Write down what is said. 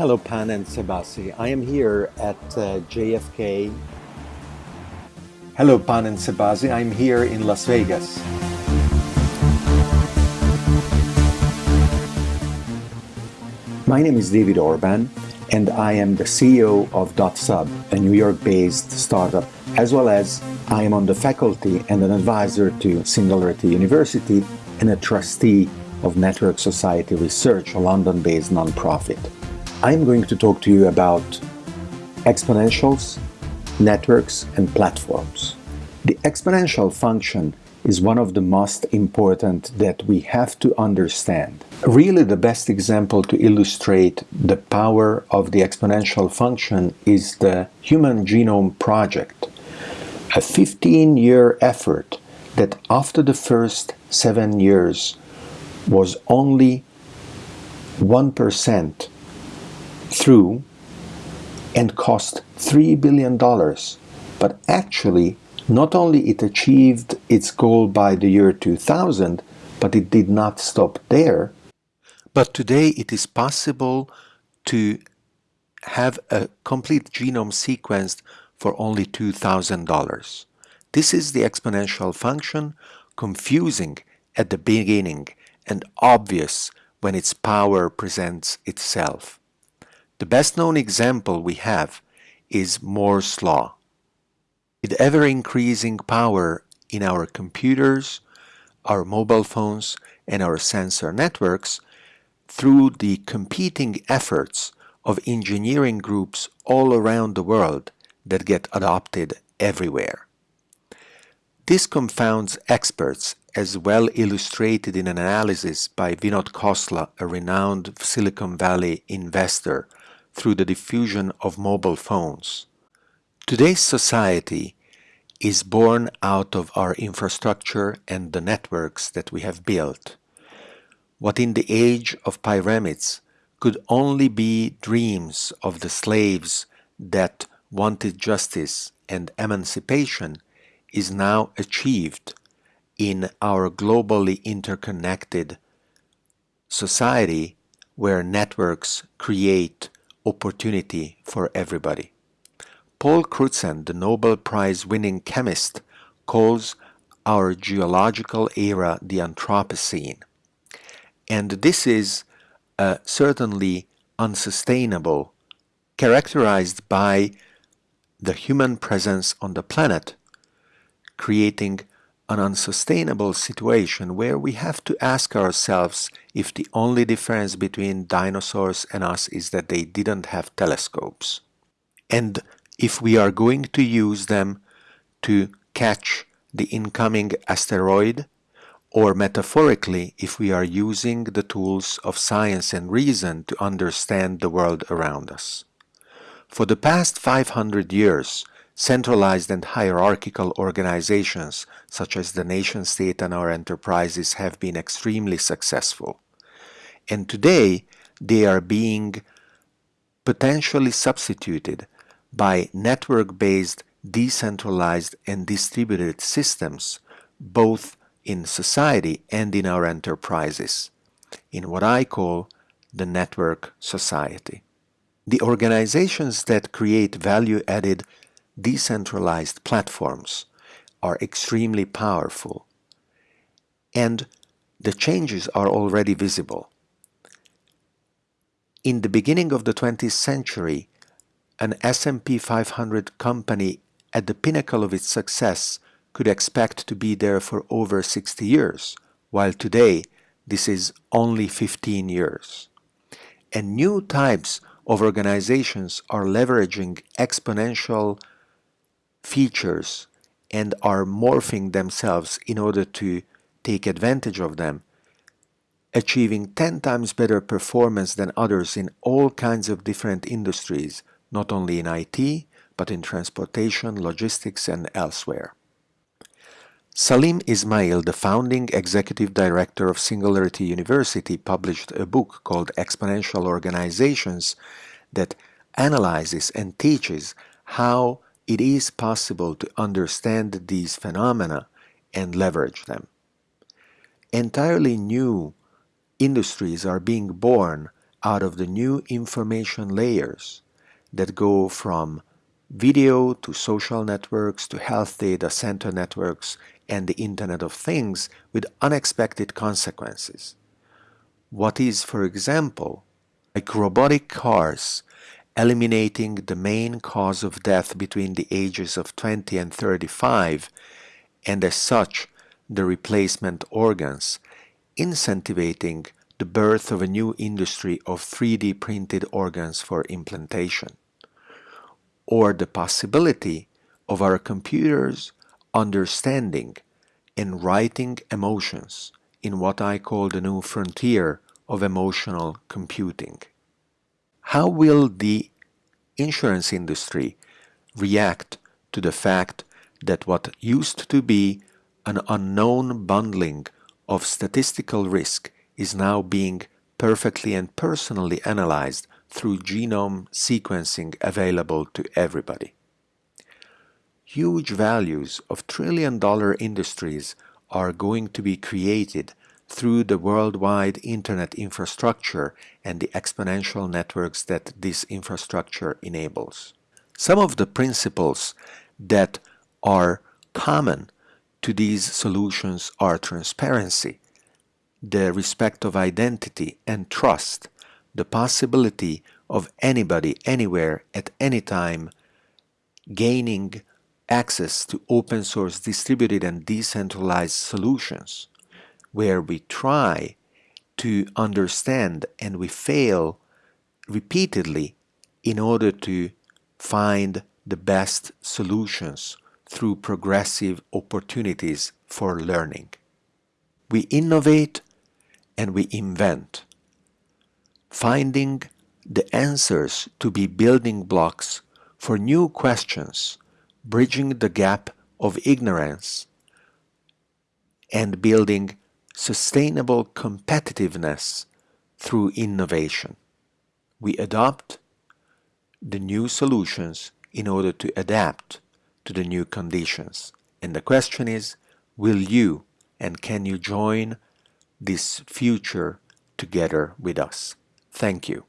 Hello, Pan and Sebasi. I am here at uh, JFK. Hello, Pan and Sebasi. I'm here in Las Vegas. My name is David Orban, and I am the CEO of DotSub, a New York-based startup, as well as I am on the faculty and an advisor to Singularity University and a trustee of Network Society Research, a London-based nonprofit. I'm going to talk to you about exponentials, networks, and platforms. The exponential function is one of the most important that we have to understand. Really the best example to illustrate the power of the exponential function is the Human Genome Project, a 15-year effort that after the first seven years was only 1% through and cost $3 billion, but actually not only it achieved its goal by the year 2000, but it did not stop there. But today it is possible to have a complete genome sequenced for only $2,000. This is the exponential function, confusing at the beginning and obvious when its power presents itself. The best known example we have is Moore's law. With ever-increasing power in our computers, our mobile phones, and our sensor networks, through the competing efforts of engineering groups all around the world that get adopted everywhere. This confounds experts as well illustrated in an analysis by Vinod Khosla, a renowned Silicon Valley investor, through the diffusion of mobile phones. Today's society is born out of our infrastructure and the networks that we have built. What in the age of pyramids could only be dreams of the slaves that wanted justice and emancipation is now achieved in our globally interconnected society where networks create opportunity for everybody. Paul Crutzen, the Nobel Prize winning chemist, calls our geological era the Anthropocene. And this is uh, certainly unsustainable, characterized by the human presence on the planet, creating an unsustainable situation where we have to ask ourselves if the only difference between dinosaurs and us is that they didn't have telescopes. And if we are going to use them to catch the incoming asteroid, or metaphorically, if we are using the tools of science and reason to understand the world around us. For the past 500 years, centralized and hierarchical organizations such as the nation-state and our enterprises have been extremely successful. And today, they are being potentially substituted by network-based decentralized and distributed systems both in society and in our enterprises in what I call the network society. The organizations that create value-added decentralized platforms are extremely powerful and the changes are already visible. In the beginning of the 20th century, an S&P 500 company at the pinnacle of its success could expect to be there for over 60 years, while today this is only 15 years. And new types of organizations are leveraging exponential features and are morphing themselves in order to take advantage of them, achieving 10 times better performance than others in all kinds of different industries not only in IT, but in transportation, logistics, and elsewhere. Salim Ismail, the founding executive director of Singularity University, published a book called Exponential Organizations that analyzes and teaches how it is possible to understand these phenomena and leverage them. Entirely new industries are being born out of the new information layers that go from video to social networks to health data center networks and the Internet of Things with unexpected consequences. What is, for example, like robotic cars eliminating the main cause of death between the ages of 20 and 35 and as such the replacement organs, incentivating the birth of a new industry of 3D printed organs for implantation or the possibility of our computers understanding and writing emotions in what I call the new frontier of emotional computing. How will the insurance industry react to the fact that what used to be an unknown bundling of statistical risk is now being perfectly and personally analyzed through genome sequencing available to everybody. Huge values of trillion dollar industries are going to be created through the worldwide internet infrastructure and the exponential networks that this infrastructure enables. Some of the principles that are common to these solutions are transparency, the respect of identity and trust, the possibility of anybody, anywhere, at any time gaining access to open source distributed and decentralized solutions where we try to understand and we fail repeatedly in order to find the best solutions through progressive opportunities for learning. We innovate and we invent finding the answers to be building blocks for new questions, bridging the gap of ignorance, and building sustainable competitiveness through innovation. We adopt the new solutions in order to adapt to the new conditions. And the question is, will you and can you join this future together with us? Thank you.